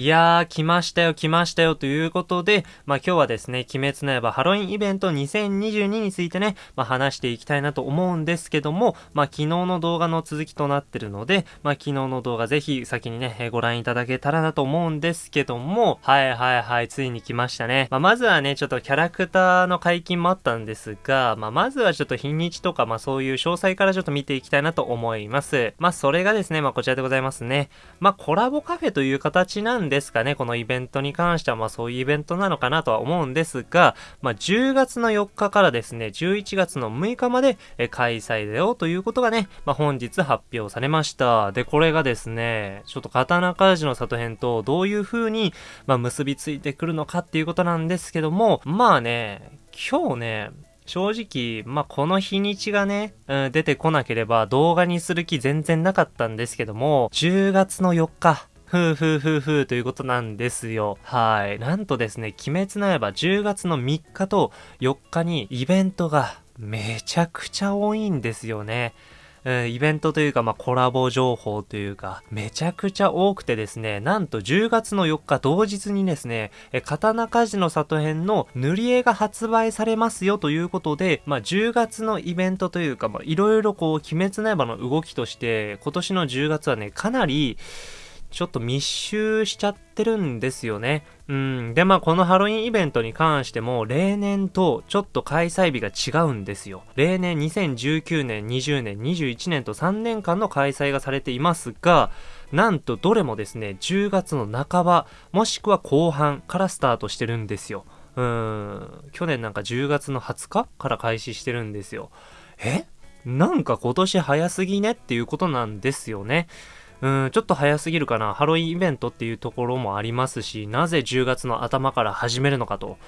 いやー、来ましたよ、来ましたよ、ということで、まあ今日はですね、鬼滅の刃ハロウィンイベント2022についてね、まあ話していきたいなと思うんですけども、まあ昨日の動画の続きとなってるので、まあ昨日の動画ぜひ先にね、えご覧いただけたらなと思うんですけども、はいはいはい、ついに来ましたね。まあまずはね、ちょっとキャラクターの解禁もあったんですが、まあまずはちょっと日にちとか、まあそういう詳細からちょっと見ていきたいなと思います。まあそれがですね、まあこちらでございますね。まあコラボカフェという形なんですかね、このイベントに関しては、まあそういうイベントなのかなとは思うんですが、まあ10月の4日からですね、11月の6日までえ開催だよということがね、まあ本日発表されました。で、これがですね、ちょっと刀鍛冶の里編とどういう風に、まあ結びついてくるのかっていうことなんですけども、まあね、今日ね、正直、まあ、この日にちがね、うん、出てこなければ動画にする気全然なかったんですけども、10月の4日、ふうふうふうふうということなんですよ。はい。なんとですね、鬼滅の刃10月の3日と4日にイベントがめちゃくちゃ多いんですよね。イベントというか、まあ、コラボ情報というか、めちゃくちゃ多くてですね、なんと10月の4日同日にですね、え刀鍛冶の里編の塗り絵が発売されますよということで、まあ、10月のイベントというか、まあ、いろいろこう、鬼滅の刃の動きとして、今年の10月はね、かなり、ちょっと密集しちゃってるんですよね。うん。で、まあ、このハロウィンイベントに関しても、例年とちょっと開催日が違うんですよ。例年2019年、20年、21年と3年間の開催がされていますが、なんとどれもですね、10月の半ば、もしくは後半からスタートしてるんですよ。うん。去年なんか10月の20日から開始してるんですよ。え？なんか今年早すぎねっていうことなんですよね。うん、ちょっと早すぎるかな。ハロウィンイベントっていうところもありますし、なぜ10月の頭から始めるのかと。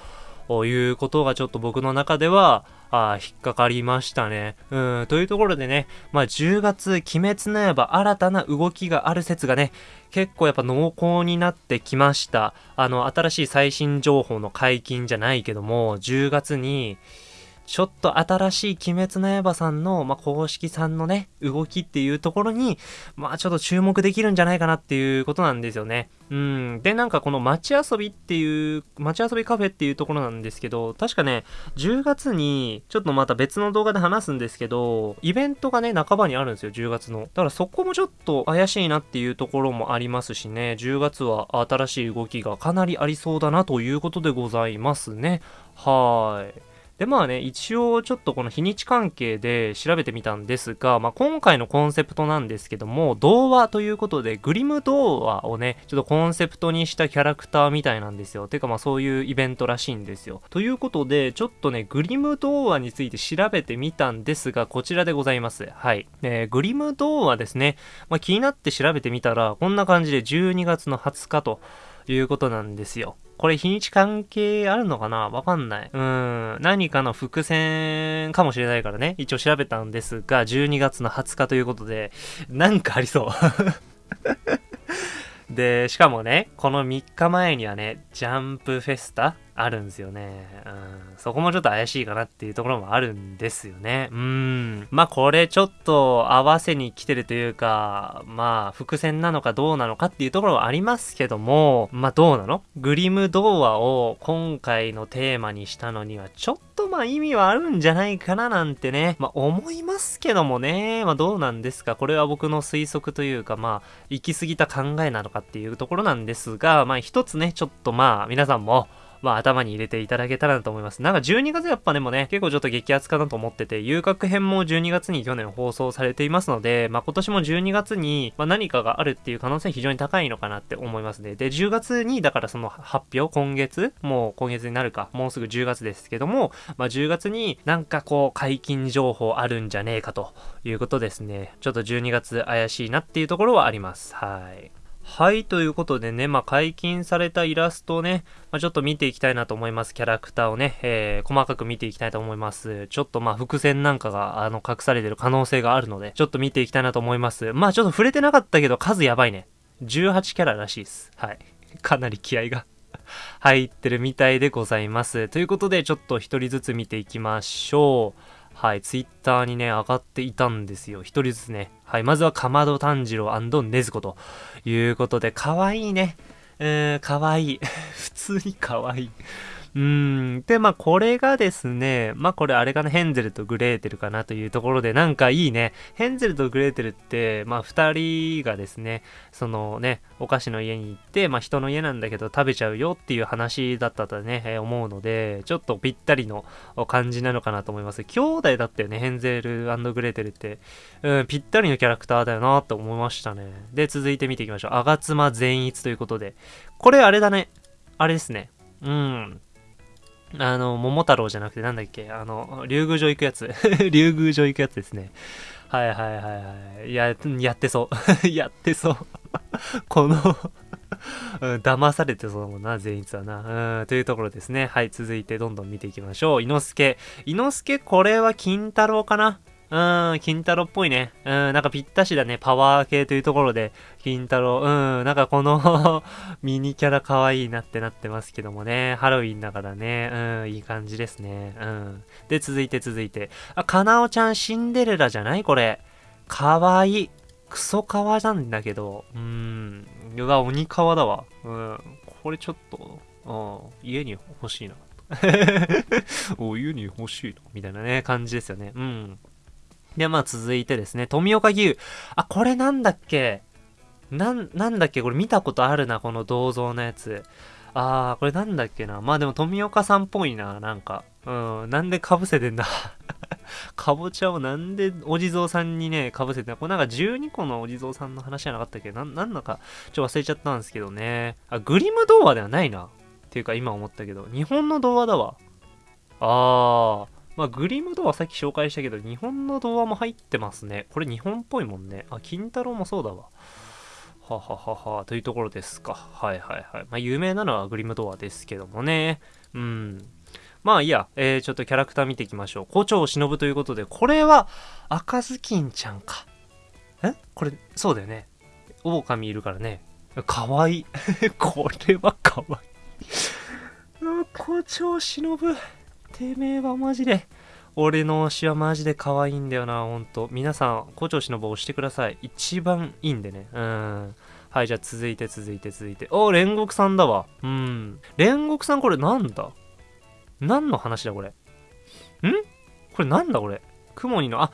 いうことがちょっと僕の中では、あ引っかかりましたね。うん、というところでね、まあ10月、鬼滅の刃新たな動きがある説がね、結構やっぱ濃厚になってきました。あの、新しい最新情報の解禁じゃないけども、10月に、ちょっと新しい鬼滅の刃さんの、まあ、公式さんのね、動きっていうところに、まあ、ちょっと注目できるんじゃないかなっていうことなんですよね。うん。で、なんかこの街遊びっていう、街遊びカフェっていうところなんですけど、確かね、10月に、ちょっとまた別の動画で話すんですけど、イベントがね、半ばにあるんですよ、10月の。だからそこもちょっと怪しいなっていうところもありますしね、10月は新しい動きがかなりありそうだなということでございますね。はーい。でまあね、一応ちょっとこの日にち関係で調べてみたんですが、まあ、今回のコンセプトなんですけども、童話ということで、グリム童話をね、ちょっとコンセプトにしたキャラクターみたいなんですよ。てかまあそういうイベントらしいんですよ。ということで、ちょっとね、グリム童話について調べてみたんですが、こちらでございます。はい。えーグリム童話ですね。まあ、気になって調べてみたら、こんな感じで12月の20日ということなんですよ。これ日にち関係あるのかな？わかんない。うん。何かの伏線かもしれないからね。一応調べたんですが、12月の20日ということで、なんかありそう。で、しかもね、この3日前にはね、ジャンプフェスタあるんですよね。うん。そこもちょっと怪しいかなっていうところもあるんですよね。うん。まあこれちょっと合わせに来てるというか、まあ伏線なのかどうなのかっていうところはありますけども、まあどうなの？グリム童話を今回のテーマにしたのにはちょっとまあ意味はあるんじゃないかななんてね、まあ思いますけどもね、まあどうなんですか？これは僕の推測というかまあ行き過ぎた考えなのかっていうところなんですが、まあ一つね、ちょっとまあ皆さんも、まあ頭に入れていただけたらなと思います。なんか12月やっぱでもね、結構ちょっと激アツかなと思ってて、遊郭編も12月に去年放送されていますので、まあ今年も12月に、まあ、何かがあるっていう可能性非常に高いのかなって思いますね。で、10月に、だからその発表、今月？もう今月になるか、もうすぐ10月ですけども、まあ10月になんかこう解禁情報あるんじゃねえかということですね。ちょっと12月怪しいなっていうところはあります。はい。はい、ということでね、まあ、解禁されたイラストをね、まあ、ちょっと見ていきたいなと思います。キャラクターをね、えー、細かく見ていきたいと思います。ちょっとまあ、伏線なんかが、あの、隠されてる可能性があるので、ちょっと見ていきたいなと思います。まあ、ちょっと触れてなかったけど、数やばいね。18キャラらしいです。はい。かなり気合が 入ってるみたいでございます。ということで、ちょっと一人ずつ見ていきましょう。はい、ツイッターにね、上がっていたんですよ。一人ずつね。はい、まずはかまど炭治郎ねずこということで、かわいいね。えー、かわいい。普通にかわいい。うん。で、まあ、これがですね、まあ、これあれかな、ヘンゼルとグレーテルかなというところで、なんかいいね。ヘンゼルとグレーテルって、まあ、二人がですね、そのね、お菓子の家に行って、まあ、人の家なんだけど食べちゃうよっていう話だったとね、え、思うので、ちょっとぴったりの感じなのかなと思います。兄弟だったよね、ヘンゼルグレーテルって。うん、ぴったりのキャラクターだよなと思いましたね。で、続いて見ていきましょう。吾妻善逸ということで。これあれだね。あれですね。うん。あの、桃太郎じゃなくてなんだっけ？あの、竜宮城行くやつ。竜宮城行くやつですね。はいはいはいはい。や、やってそう。やってそう。このうん、騙されてそうだもんな、善逸はな。うん、というところですね。はい、続いてどんどん見ていきましょう。伊之助。伊之助、これは金太郎かな？うん、金太郎っぽいね。うん、なんかぴったしだね。パワー系というところで、金太郎。うん、なんかこの ミニキャラ可愛いなってなってますけどもね。ハロウィンだからね。うん、いい感じですね。うん。で、続いて続いて。あ、かなおちゃんシンデレラじゃないこれ。かわいい。クソカワなんだけど。うーん。うわ、鬼皮だわ。うん。これちょっと、うん、家に欲しいな。お、家に欲しいな。みたいなね、感じですよね。うん。で、まあ続いてですね、富岡義勇。あ、これなんだっけ？なん、なんだっけ？これ見たことあるな、この銅像のやつ。あー、これなんだっけな？まあでも富岡さんっぽいな、なんか。うん、なんで被せてんだ？かぼちゃをなんでお地蔵さんにね、被せてんだ？これなんか12個のお地蔵さんの話じゃなかったっけ？な、なんだか、ちょっと忘れちゃったんですけどね。あ、グリム童話ではないな。っていうか今思ったけど、日本の童話だわ。あー。まあ、グリムドアさっき紹介したけど、日本の童話も入ってますね。これ日本っぽいもんね。あ、金太郎もそうだわ。はははは、というところですか。はいはいはい。まあ、有名なのはグリムドアですけどもね。うん。まあいいや、えー、ちょっとキャラクター見ていきましょう。校長を忍ということで、これは赤ずきんちゃんか。え？これ、そうだよね。狼いるからね。かわいい。これはかわいい。校長忍。てめえはマジで、俺の推しはマジで可愛いんだよな、ほんと。皆さん、校長氏の棒押してください。一番いいんでね。うん。はい、じゃあ続いて続いて続いて。お煉獄さんだわ。うん。煉獄さんこれなんだ？何の話だこれ？ん？これなんだこれ？雲にの、あ、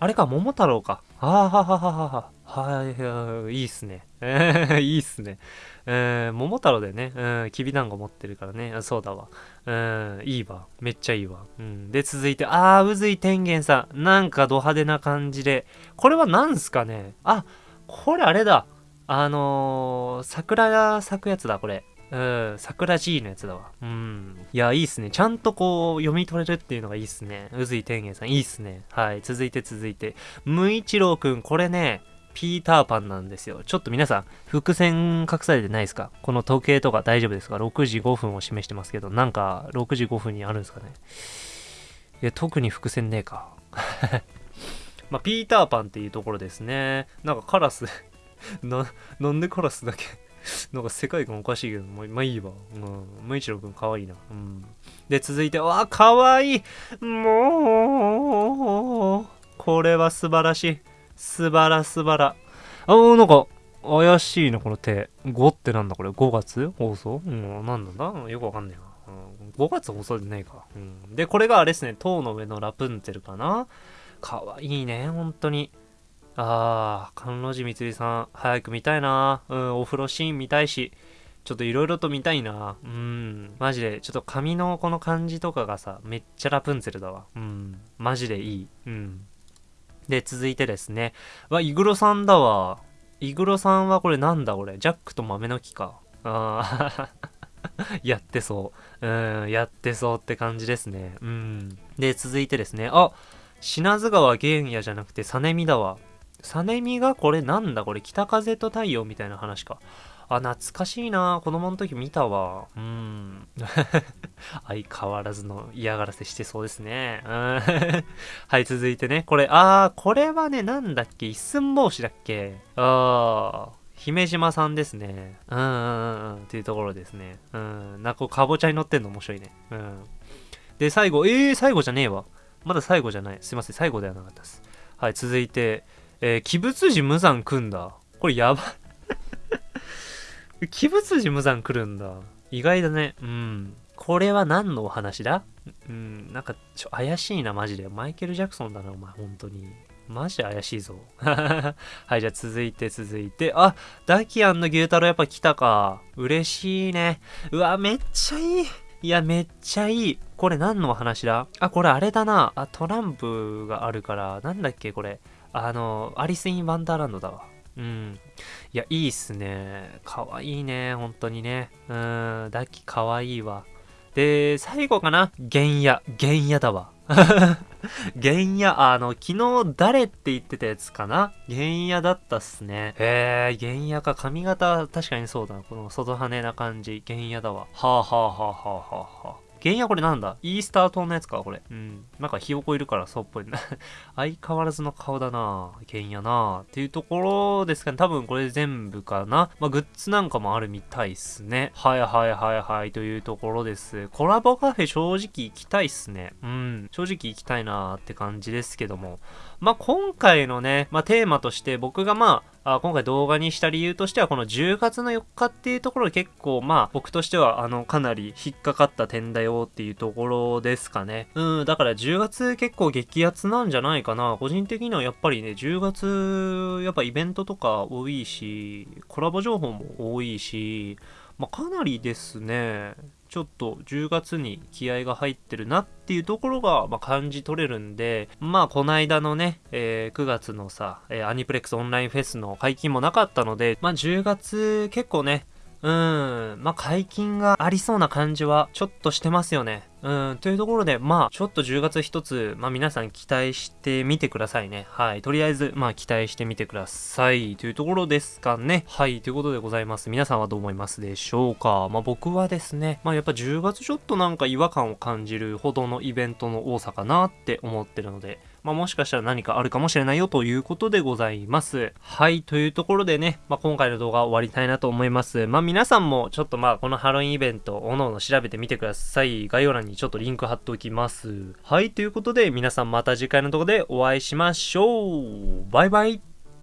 あれか、桃太郎か。あははははは。はい、はい、いいっすね。えー、いいっすね。えー、桃太郎でね、うん、きびだんご持ってるからね。そうだわ。うん、いいわ。めっちゃいいわ。うん。で、続いて、あー、宇髄天元さん。なんかド派手な感じで。これは何すかね？あ、これあれだ。あのー、桜が咲くやつだ、これ。うん、桜 G のやつだわ。うん。いや、いいっすね。ちゃんとこう、読み取れるっていうのがいいっすね。宇髄天元さん、いいっすね。はい。続いて続いて。無一郎くん、これね、ピーターパンなんですよ。ちょっと皆さん、伏線隠されてないですか？この時計とか大丈夫ですか ?6 時5分を示してますけど、なんか6時5分にあるんですかね？いや、特に伏線ねえか。まあ、ピーターパンっていうところですね。なんかカラス な、なんでカラスだけ？なんか世界観おかしいけど、まあいいわ。うん。無一郎くんかわいいな。うん。で、続いて、わあ、かわいいもう、これは素晴らしい。素晴ら素晴ら。あ、なんか、怪しいな、この手。5ってなんだこれ ?5 月放送？うん、なんだよくわかんねえな。うん、5月放送でないか。うん。で、これがあれですね、塔の上のラプンツェルかな？かわいいね、本当に。あー、甘露寺みつりさん、早く見たいな。うん、お風呂シーン見たいし、ちょっといろいろと見たいな。うん、マジで、ちょっと髪のこの感じとかがさ、めっちゃラプンツェルだわ。うん、マジでいい。うん。で、続いてですね。わ、イグロさんだわ。イグロさんはこれなんだこれ。ジャックと豆の木か。あー やってそう。うん、やってそうって感じですね。うん。で、続いてですね。あ、品津川玄也じゃなくて、サネミだわ。サネミがこれなんだ？これ北風と太陽みたいな話か。あ、懐かしいな子供の時見たわ。うん。相変わらずの嫌がらせしてそうですね。はい、続いてね。これ、あー、これはね、なんだっけ？一寸法師だっけ？あー。姫島さんですね。うんうんうんうん。っていうところですね。うん。なんか、かぼちゃに乗ってんの面白いね。うん。で、最後、えー、最後じゃねえわ。まだ最後じゃない。すいません、最後ではなかったです。はい、続いて、えー、鬼物寺無惨組んだ。これやばい 鬼物寺無惨来るんだ。意外だね。うん。これは何のお話だ？うん、なんか、ちょ、怪しいな、マジで。マイケル・ジャクソンだな、お前、本当に。マジ怪しいぞ。はい、じゃあ続いて続いて。あ、ダキアンの牛太郎やっぱ来たか。嬉しいね。うわ、めっちゃいい。いや、めっちゃいい。これ何のお話だ？あ、これあれだな。あ、トランプがあるから、なんだっけ、これ。あの、アリス・イン・ワンダーランドだわ。うん。いや、いいっすね。かわいいね、本当にね。うん、ダキかわいいわ。で、最後かな原野。原野だわ。原野、あの、昨日誰って言ってたやつかな原野だったっすね。へえ、原野か。髪型、確かにそうだな。この外羽な感じ。原野だわ。はあはあはあはあはあはあ。原因はこれなんだ？イースター島のやつかこれ。うん。なんかひよこいるからそうっぽいな。相変わらずの顔だな原因やなっていうところですかね。多分これ全部かな。まあ、グッズなんかもあるみたいっすね。はいはいはいはいというところです。コラボカフェ正直行きたいっすね。うん。正直行きたいなって感じですけども。まあ、今回のね、まあ、テーマとして僕がまあ、あ今回動画にした理由としては、この10月の4日っていうところ結構、まあ、僕としては、あの、かなり引っかかった点だよっていうところですかね。うん、だから10月結構激アツなんじゃないかな。個人的にはやっぱりね、10月、やっぱイベントとか多いし、コラボ情報も多いし、まあ、かなりですね、ちょっと10月に気合が入ってるなっていうところが、まあ、感じ取れるんで、まあ、この間のね、えー、9月のさ、えー、アニプレックスオンラインフェスの解禁もなかったので、まあ、10月結構ね、うん、まあ、解禁がありそうな感じはちょっとしてますよね。うん、というところで、まあ、ちょっと10月一つ、まあ皆さん期待してみてくださいね。はい。とりあえず、まあ期待してみてください。というところですかね。はい。ということでございます。皆さんはどう思いますでしょうか？まあ僕はですね、まあやっぱ10月ちょっとなんか違和感を感じるほどのイベントの多さかなって思ってるので、まあ、もしかしたら何かあるかもしれないよということでございます。はい、というところでね、まあ、今回の動画終わりたいなと思います。まあ、皆さんもちょっとまあ、このハロウィンイベント、おのおの調べてみてください。概要欄にちょっとリンク貼っておきます。はい、ということで皆さんまた次回の動画でお会いしましょう。バイバイ。